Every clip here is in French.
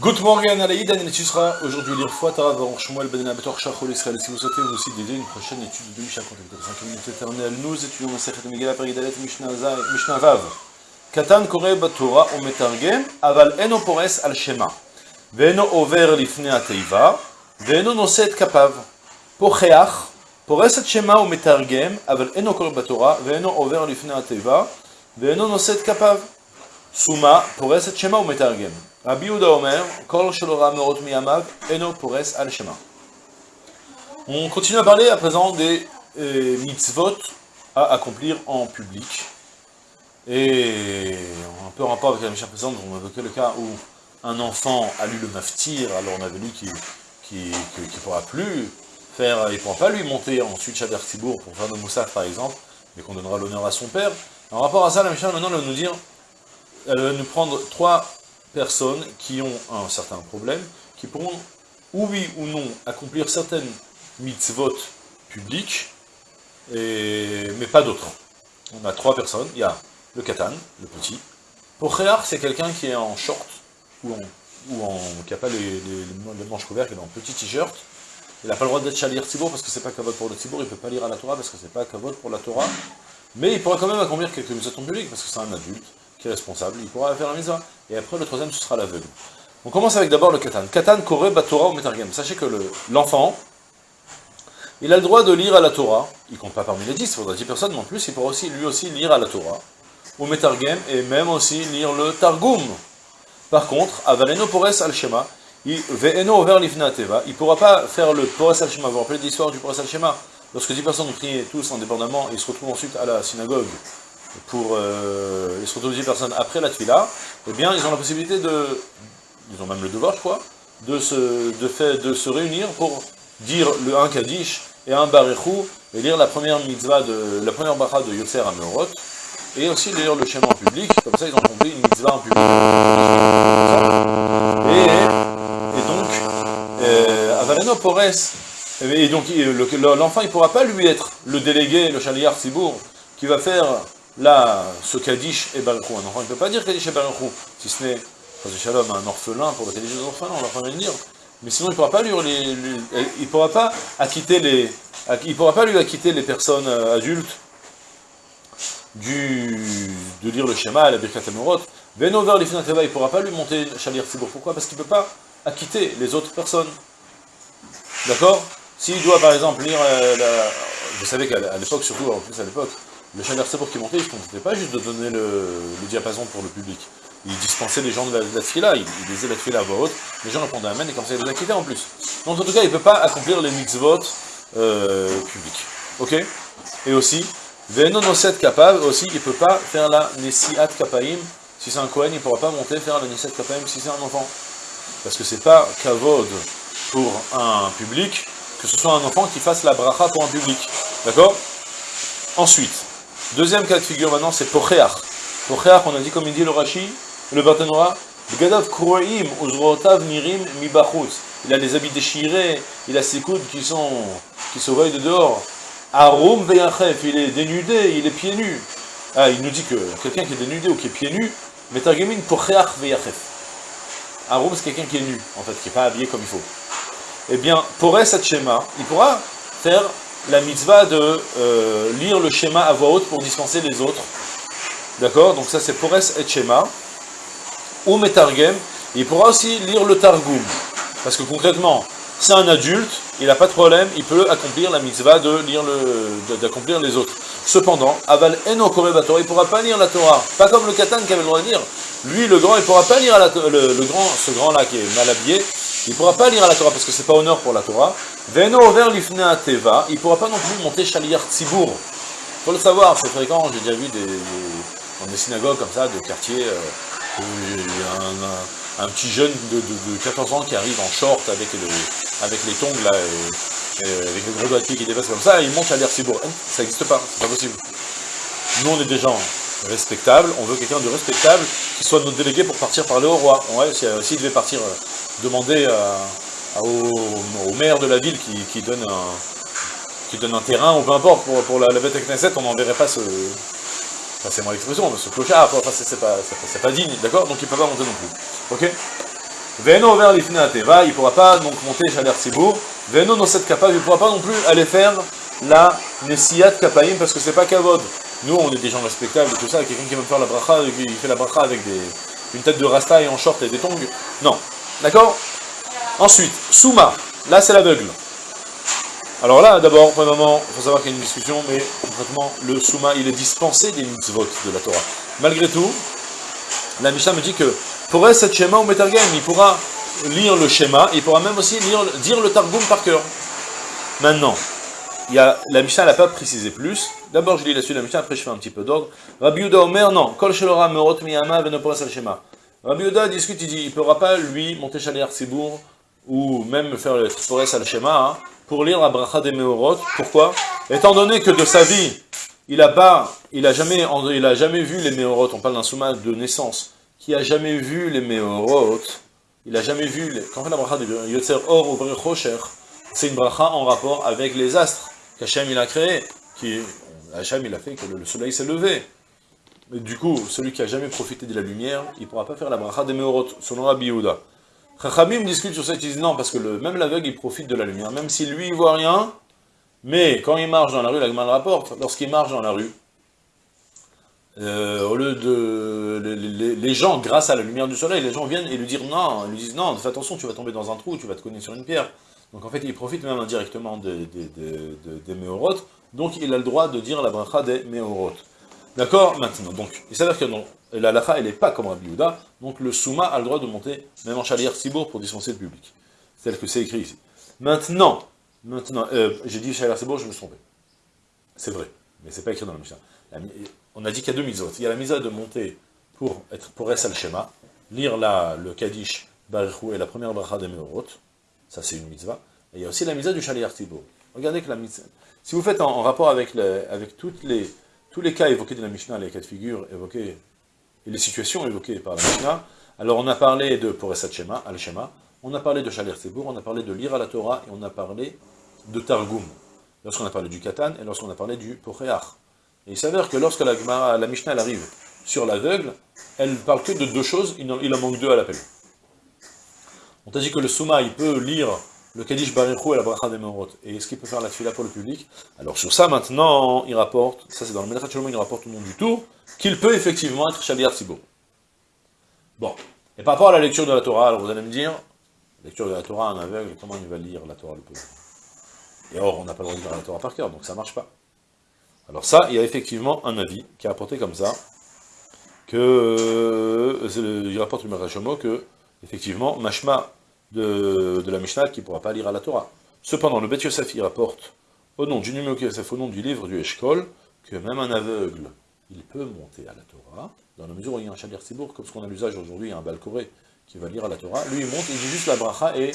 Good morning, Alaïd, tu seras aujourd'hui lire fois Tara Varon Shmuel Ben Abator Shachol Israël. Si vous souhaitez vous aussi dédier une prochaine étude de Mishnah contre 5 minutes éternelles, nous étudions Masechet Megillah Peridalet Mishnah Vav. Katan Kore Batora o Metargem, Aval Eno Pores al Shema. Veno Over Lifne Ateiva, Veno Noset Kapav. Pocheach, at Shema o Metargem, Aval Eno Kore Batora, Veno Over Lifne Ateiva, Veno Noset Kapav. Suma, Pores at Shema o Metargem. Rabbi Omer, Kol Shalora Merot Miyamav, Eno Pores Al Shema. On continue à parler à présent des euh, mitzvot à accomplir en public. Et un peu en rapport avec la mission précédente, on a évoqué le cas où un enfant a lu le maftir, alors on avait lu qu'il ne pourra plus faire, il ne pourra pas lui monter ensuite Shader Tibour pour faire de Moussaf par exemple, mais qu'on donnera l'honneur à son père. En rapport à ça, la mission maintenant va nous dire, elle va nous prendre trois personnes qui ont un certain problème, qui pourront, ou oui ou non, accomplir certaines mitzvot publiques, mais pas d'autres. On a trois personnes, il y a le katan, le petit. Pochear, c'est quelqu'un qui est en short, ou, en, ou en, qui n'a pas les, les, manches couvertes, qui est en petit t-shirt. Il n'a pas le droit d'être chalir Tzibour, parce que c'est pas kavod pour le Tzibour, il ne peut pas lire à la Torah, parce que c'est pas kavod pour la Torah. Mais il pourra quand même accomplir quelques mitzvot publiques, parce que c'est un adulte qui est responsable, il pourra faire la mitzvah. Et après, le troisième, ce sera l'aveugle. On commence avec d'abord le katan. Katan kore batora ou metargem. Sachez que l'enfant, il a le droit de lire à la Torah, il compte pas parmi les dix, il faudra dix personnes, mais en plus, il pourra aussi, lui aussi lire à la Torah, ou metargem, et même aussi lire le targum. Par contre, avaleno pores al-shema, il pourra pas faire le pores al-shema, vous vous rappelez l'histoire du pores al-shema Lorsque dix personnes ont prié tous indépendamment, ils se retrouvent ensuite à la synagogue, pour, euh, ils 10 personnes après la tuila, eh bien, ils ont la possibilité de, ils ont même le devoir, je crois, de se, de fait, de se réunir pour dire le un Kaddish et un Barechou, et lire la première mitzvah, de, la première de Yotzer à Meorot, et aussi lire le schéma en public, comme ça ils ont compris une mitzvah en public. Et, et donc, euh, Avaleno Pores, et donc l'enfant il ne pourra pas lui être le délégué, le chaliar Sibour, qui va faire Là, ce Kaddish et Baruchou, un enfant ne peut pas dire Kaddish et Baruchou, si ce n'est, Shalom, un orphelin pour le Kaddish des orphelins, on va pas le dire. Mais sinon, il ne pourra pas lui, il pourra pas acquitter les, il pourra pas lui acquitter les personnes euh, adultes du, de lire le schéma, la Birkat Amorot. Venover l'Ifnateva, il ne pourra pas lui monter Shalir Tzibour. Pourquoi? Parce qu'il ne peut pas acquitter les autres personnes. D'accord? S'il doit, par exemple, lire euh, la... Vous savez qu'à l'époque, surtout, en plus à l'époque, le Shader pour qui montait, il ne contentait pas juste de donner le, diapason pour le public. Il dispensait les gens de la, de la il, disait la fila à voix haute, les gens répondaient Amen, et comme ça il les acquittait en plus. Donc en tout cas, il ne peut pas accomplir les mitzvot euh, publics. Ok? Et aussi, Venonoset Kapav, aussi, il ne peut pas faire la Nesiat Kapaim, si c'est un Kohen, il ne pourra pas monter faire la Nesiat Kapaim si c'est un enfant. Parce que c'est pas Kavod pour un public, que ce soit un enfant qui fasse la bracha pour un public. D'accord? Ensuite, Deuxième cas de figure maintenant, c'est Pocheach. Pocheach, on a dit comme il dit le Rashi, le Barthénora, Mibachus. Il a les habits déchirés, il a ses coudes qui sont qui se voient de dehors. Arum Veyachef, il est dénudé, il est pieds nus. Ah, il nous dit que quelqu'un qui est dénudé ou qui est pieds nus, Metargemin Pocheach Veyachef. Arum, c'est quelqu'un qui est nu, en fait, qui n'est pas habillé comme il faut. Eh bien, Pores Hatshema, il pourra faire la mitzvah de euh, lire le schéma à voix haute pour dispenser les autres. D'accord? Donc ça c'est Pores et Shema. Ou Metargem. Il pourra aussi lire le Targum. Parce que concrètement, c'est un adulte, il n'a pas de problème, il peut accomplir la mitzvah de lire le, d'accomplir les autres. Cependant, Aval Eno Batora, il ne pourra pas lire la Torah. Pas comme le Katan qui avait le droit de lire. Lui, le grand, il ne pourra pas lire le, le, grand, ce grand-là qui est mal habillé, il ne pourra pas lire à la Torah parce que c'est pas honneur pour la Torah. Veno over lifne teva, il ne pourra pas non plus monter Shaliar Tzibour. Il faut le savoir, c'est fréquent, j'ai déjà vu des, dans des synagogues comme ça, de quartiers, euh, où y a un, petit jeune de, 14 ans qui arrive en short avec, les tongs là, et, avec le gros doigt de pied qui dépasse comme ça, il monte Shaliar Tzibour. Hein, ça n'existe pas, c'est pas possible. Nous on est des gens respectables, on veut quelqu'un de respectable qui soit notre délégué pour partir parler au roi. S'il devait partir demander au, maire de la ville qui, donne un, qui donne un terrain, ou peu importe, pour, la, bête Knesset, on n'enverrait pas ce... C'est mon expression, ce clochard, enfin, c'est pas, pas, digne, d'accord? Donc il ne peut pas monter non plus. Ok? Veno vers l'ifne ateva, il ne pourra pas donc monter Shaler Sibour. Veno dans cette kappa, il ne pourra pas non plus aller faire la Nessiyat Kapaim parce que c'est pas Kavod. Nous, on est des gens respectables et tout ça, quelqu'un qui veut faire la bracha, il fait la bracha avec des, une tête de rasta et en short et des tongs. Non. D'accord Ensuite, Souma. Là, c'est l'aveugle. Alors là, d'abord, moment, il faut savoir qu'il y a une discussion, mais concrètement, le Souma, il est dispensé des mitzvot de la Torah. Malgré tout, la Mishnah me dit que pour cette schéma ou Metargem, il pourra lire le schéma, il pourra même aussi lire, dire le Targum par cœur. Maintenant, il y a, la Mishnah n'a pas précisé plus. D'abord, je lis la suite de la Mishnah, après je fais un petit peu d'ordre. Rabbi Yuda Omer, non. Kol Shelora Merot Miyama Venopora Schéma. Rabbi Yuda discute, il dit, il ne pourra pas, lui, monter Chaler Sibour, ou même faire le Forest al Shema, hein, pour lire la bracha des Meorot. Pourquoi? Étant donné que de sa vie, il a pas, il a jamais, il a jamais vu les Meorot, on parle d'un souma de naissance, qui a jamais vu les Meorot, il a jamais vu, les, quand on fait la bracha de Yotzer Or ou Rocher, c'est une bracha en rapport avec les astres qu'Hachem il a créé, qui, Hachem il a fait que le, soleil s'est levé. Du coup, celui qui a jamais profité de la lumière, il ne pourra pas faire la bracha des Meorot, selon Rabbi Yehuda. Chachamim discute sur cette idée, non, parce que même l'aveugle, il profite de la lumière, même si lui, il voit rien, mais quand il marche dans la rue, la le rapporte, lorsqu'il marche dans la rue, euh, au lieu de... Les, gens, grâce à la lumière du soleil, les gens viennent et lui disent non, lui disent non, fais attention, tu vas tomber dans un trou, tu vas te cogner sur une pierre. Donc en fait, il profite même indirectement des, des, des, donc il a le droit de dire la bracha des méorotes. D'accord Maintenant, donc, il s'avère que non, la lacha, elle n'est pas comme Rabbi Yehuda, donc le souma a le droit de monter, même en chalière Sibour, pour dispenser le public. Tel que c'est écrit ici. Maintenant, maintenant, euh, j'ai dit chalière Sibour, je me suis trompé. C'est vrai, mais c'est pas écrit dans la Mishnah. on a dit qu'il y a deux mitzvot. Il y a la mitzvah de monter pour être pour al Shema, lire la, le Kaddish, Barichou et la première bracha des Meorot, ça c'est une mitzvah. Et il y a aussi la mitzvah du chalière Sibour. Regardez que la mitzvah, si vous faites en, rapport avec, avec toutes les, tous les cas évoqués de la Mishnah, les cas de figure évoqués et les situations évoquées par la Mishnah, alors on a parlé de Poresat Shema, Al-Shema, on a parlé de Shalir Sebour, on a parlé de lire à la Torah, et on a parlé de Targum, lorsqu'on a parlé du Katan, et lorsqu'on a parlé du Pocheach. Et il s'avère que lorsque la, la Mishnah arrive sur l'aveugle, elle parle que de deux choses, il en, il en manque deux à l'appel. On t'a dit que le Souma, il peut lire le Kaddish Barichou et la Bracha des. Et est-ce qu'il peut faire la fila pour le public Alors sur ça, maintenant, il rapporte, ça c'est dans le Médrat il rapporte au nom du tour, qu'il peut effectivement être Shaliar Sibo. Bon. Et par rapport à la lecture de la Torah, alors vous allez me dire, lecture de la Torah, un aveugle, comment il va lire la Torah, le pauvre? Et or, on n'a pas le droit de lire la Torah par cœur, donc ça ne marche pas. Alors ça, il y a effectivement un avis qui est rapporté comme ça, que, euh, il rapporte le Médrat que, effectivement, Mashma, de, la Mishnah qui ne pourra pas lire à la Torah. Cependant, le Bet Yosef, il rapporte, au nom du numéro Yosef, au nom du livre du Eshkol, que même un aveugle, il peut monter à la Torah, dans la mesure où il y a un Shalir Sibour, comme ce qu'on a l'usage aujourd'hui, il y a un Balkoré qui va lire à la Torah, lui il monte, il dit juste la bracha, et,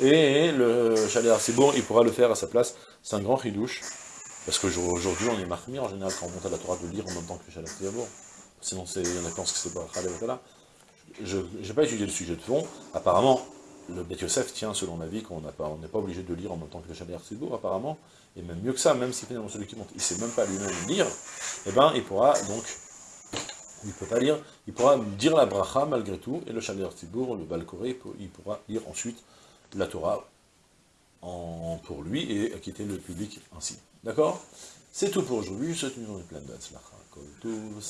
et le Shalir Sibour, il pourra le faire à sa place. C'est un grand ridouche, parce qu'aujourd'hui on est marqué en général quand on monte à la Torah de lire en même temps que le Shalir Sibour. Sinon, il y en a qui pensent que c'est bracha. Je n'ai pas étudié le sujet de fond, apparemment, le Bet Yosef tient selon l'avis qu'on n'est pas, obligé de lire en même temps que le Shader Sibour, apparemment, et même mieux que ça, même si finalement celui qui monte, il ne sait même pas lui-même lire, eh ben, il pourra donc, il peut pas lire, il pourra dire la bracha malgré tout, et le Shader Sibour, le Balkoré, il pourra lire ensuite la Torah pour lui, et quitter le public ainsi. D'accord? C'est tout pour aujourd'hui, je souhaite une journée pleine de tout,